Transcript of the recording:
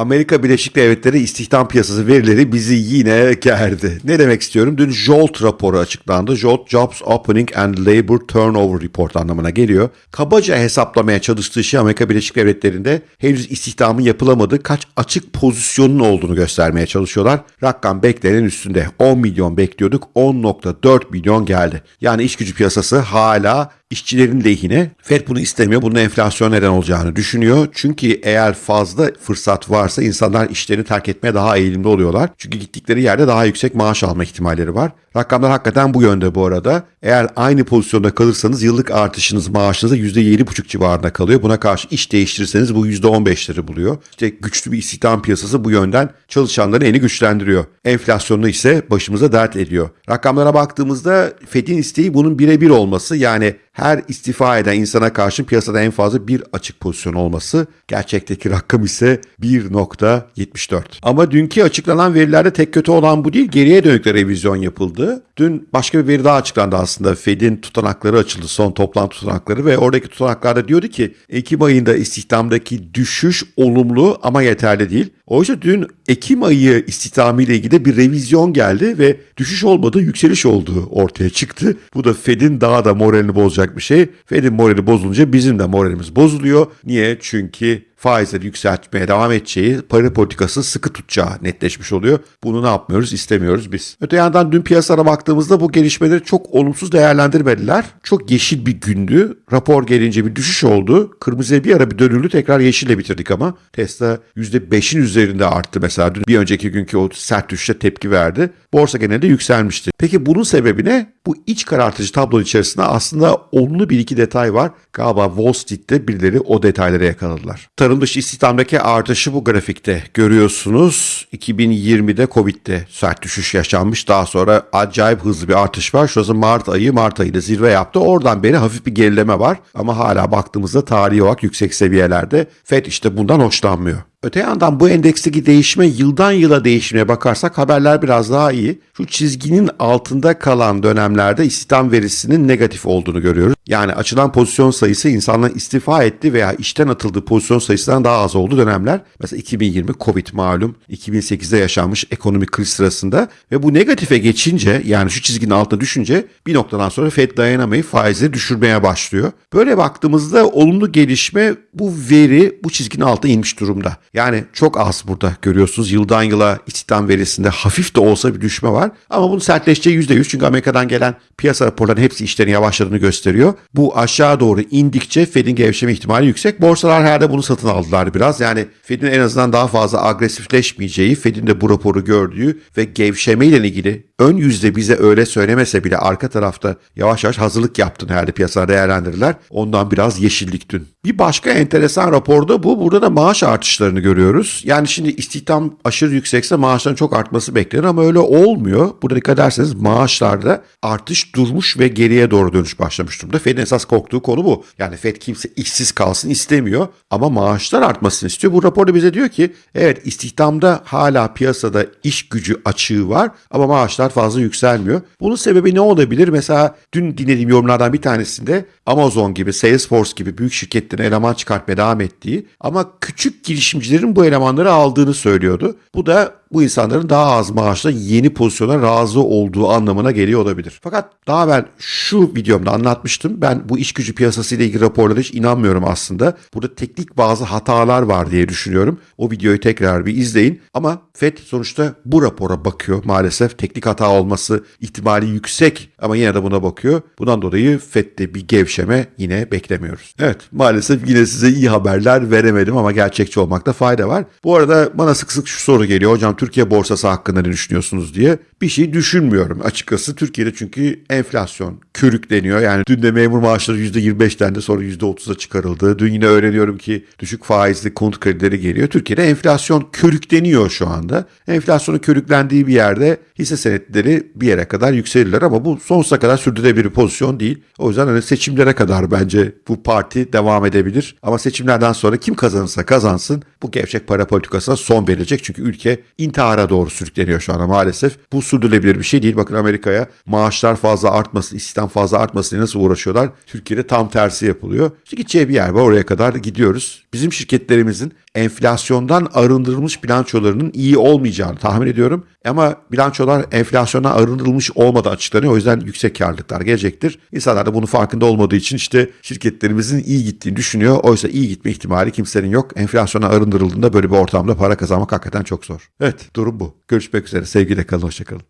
Amerika Birleşik Devletleri istihdam piyasası verileri bizi yine gerdi. Ne demek istiyorum? Dün JOLT raporu açıklandı. JOLT Jobs Opening and Labor Turnover Report anlamına geliyor. Kabaca hesaplamaya çalıştığı şey Amerika Birleşik Devletleri'nde henüz istihdamın yapılamadığı kaç açık pozisyonun olduğunu göstermeye çalışıyorlar. Rakam beklenenin üstünde. 10 milyon bekliyorduk. 10.4 milyon geldi. Yani iş gücü piyasası hala işçilerin lehine. Fed bunu istemiyor. Bunun enflasyon neden olacağını düşünüyor. Çünkü eğer fazla fırsat varsa insanlar işlerini terk etmeye daha eğilimli oluyorlar. Çünkü gittikleri yerde daha yüksek maaş alma ihtimalleri var. Rakamlar hakikaten bu yönde bu arada. Eğer aynı pozisyonda kalırsanız yıllık artışınız maaşınızda %7,5 civarında kalıyor. Buna karşı iş değiştirirseniz bu %15'leri buluyor. İşte güçlü bir istihdam piyasası bu yönden çalışanların elini güçlendiriyor. Enflasyonu ise başımıza dert ediyor. Rakamlara baktığımızda Fed'in isteği bunun birebir olması yani her istifa eden insana karşı piyasada en fazla bir açık pozisyon olması. Gerçekteki rakam ise 1.74. Ama dünkü açıklanan verilerde tek kötü olan bu değil. Geriye dönük de revizyon yapıldı. yapıldı. Dün başka bir veri daha açıklandı aslında. Fed'in tutanakları açıldı. Son toplantı tutanakları ve oradaki tutanaklarda diyordu ki Ekim ayında istihdamdaki düşüş olumlu ama yeterli değil. Oysa dün Ekim ayı istihdamı ile ilgili bir revizyon geldi ve düşüş olmadı, yükseliş olduğu ortaya çıktı. Bu da Fed'in daha da moralini bozacak bir şey. Fed'in morali bozulunca bizim de moralimiz bozuluyor. Niye? Çünkü faizleri yükseltmeye devam edeceği, para politikası sıkı tutacağı netleşmiş oluyor. Bunu ne yapmıyoruz, istemiyoruz biz. Öte yandan dün piyasalara baktığımızda bu gelişmeleri çok olumsuz değerlendirmediler. Çok yeşil bir gündü. Rapor gelince bir düşüş oldu. Kırmızıya bir ara bir dönüldü. Tekrar yeşille bitirdik ama. Tesla %5'in üzerinde arttı mesela. Dün bir önceki günkü o sert düşüşe tepki verdi. Borsa genelde yükselmişti. Peki bunun sebebi ne? Bu iç karartıcı tablo içerisinde aslında olumlu bir iki detay var. Galiba Wall Street'te birileri o detaylara yakaladılar. Tarım dışı istihdamdaki artışı bu grafikte görüyorsunuz. 2020'de Covid'de sert düşüş yaşanmış. Daha sonra acayip hızlı bir artış var. Şurası Mart ayı, Mart ayında zirve yaptı. Oradan beri hafif bir gerileme var. Ama hala baktığımızda tarihi olarak yüksek seviyelerde. Fed işte bundan hoşlanmıyor. Öte yandan bu endeksteki değişme yıldan yıla değişmeye bakarsak haberler biraz daha iyi. Şu çizginin altında kalan dönemlerde istihdam verisinin negatif olduğunu görüyoruz. Yani açılan pozisyon sayısı insanların istifa etti veya işten atıldığı pozisyon sayısından daha az olduğu dönemler. Mesela 2020 Covid malum, 2008'de yaşanmış ekonomik kriz sırasında ve bu negatife geçince yani şu çizginin altına düşünce bir noktadan sonra Fed dayanamayıp faizleri düşürmeye başlıyor. Böyle baktığımızda olumlu gelişme bu veri bu çizginin altına inmiş durumda. Yani çok az burada görüyorsunuz. Yıldan yıla istihdam verisinde hafif de olsa bir düşme var. Ama bunun sertleşeceği %100 çünkü Amerika'dan gelen piyasa raporlarının hepsi işlerin yavaşladığını gösteriyor. Bu aşağı doğru indikçe Fed'in gevşeme ihtimali yüksek. Borsalar herhalde bunu satın aldılar biraz. Yani Fed'in en azından daha fazla agresifleşmeyeceği, Fed'in de bu raporu gördüğü ve gevşeme ile ilgili ön yüzde bize öyle söylemese bile arka tarafta yavaş yavaş hazırlık yaptığını herhalde piyasalar değerlendirirler. Ondan biraz yeşillik dün. Bir başka enteresan raporda bu. Burada da maaş artışlarını görüyoruz. Yani şimdi istihdam aşırı yüksekse maaşların çok artması beklenir ama öyle olmuyor. Burada dikkat ederseniz maaşlarda artış durmuş ve geriye doğru dönüş başlamış durumda. Fed'in esas korktuğu konu bu. Yani Fed kimse işsiz kalsın istemiyor ama maaşlar artmasını istiyor. Bu raporda bize diyor ki evet istihdamda hala piyasada iş gücü açığı var ama maaşlar fazla yükselmiyor. Bunun sebebi ne olabilir? Mesela dün dinlediğim yorumlardan bir tanesinde Amazon gibi, Salesforce gibi büyük şirketlerin eleman çıkartmaya devam ettiği ama küçük girişimcilerin bu elemanları aldığını söylüyordu. Bu da bu insanların daha az maaşla yeni pozisyona razı olduğu anlamına geliyor olabilir. Fakat daha ben şu videomda anlatmıştım. Ben bu iş gücü piyasası ile ilgili raporlara hiç inanmıyorum aslında. Burada teknik bazı hatalar var diye düşünüyorum. O videoyu tekrar bir izleyin. Ama FED sonuçta bu rapora bakıyor maalesef. Teknik hata olması ihtimali yüksek ama yine de buna bakıyor. Bundan dolayı FED'de bir gevşeme yine beklemiyoruz. Evet maalesef yine size iyi haberler veremedim ama gerçekçi olmakta fayda var. Bu arada bana sık sık şu soru geliyor. Hocam Türkiye borsası hakkında ne düşünüyorsunuz diye. Bir şey düşünmüyorum açıkçası. Türkiye'de çünkü enflasyon körükleniyor. Yani dün de memur maaşları %25'ten de sonra %30'a çıkarıldı. Dün yine öğreniyorum ki düşük faizli konut kredileri geliyor. Türkiye'de enflasyon körükleniyor şu anda. Enflasyonu körüklendiği bir yerde hisse senetleri bir yere kadar yükselirler ama bu sonsuza kadar sürdürülebilir bir pozisyon değil. O yüzden hani seçimlere kadar bence bu parti devam edebilir. Ama seçimlerden sonra kim kazanırsa kazansın bu gevşek para politikasına son verilecek. Çünkü ülke intihara doğru sürükleniyor şu anda maalesef. Bu sürdürülebilir bir şey değil. Bakın Amerika'ya maaşlar fazla artmasın, istihdam fazla artmasın diye nasıl uğraşıyorlar. Türkiye'de tam tersi yapılıyor. İşte gideceği bir yer var oraya kadar gidiyoruz. Bizim şirketlerimizin enflasyondan arındırılmış bilançolarının iyi olmayacağını tahmin ediyorum. Ama bilançolar enflasyondan arındırılmış olmadan açıklanıyor. O yüzden yüksek karlılıklar gelecektir. İnsanlar da bunun farkında olmadığı için işte şirketlerimizin iyi gittiğini düşünüyor. Oysa iyi gitme ihtimali kimsenin yok. Enflasyona arındırıldığında böyle bir ortamda para kazanmak hakikaten çok zor. Evet durum bu. Görüşmek üzere. Sevgiyle kalın. Hoşçakalın.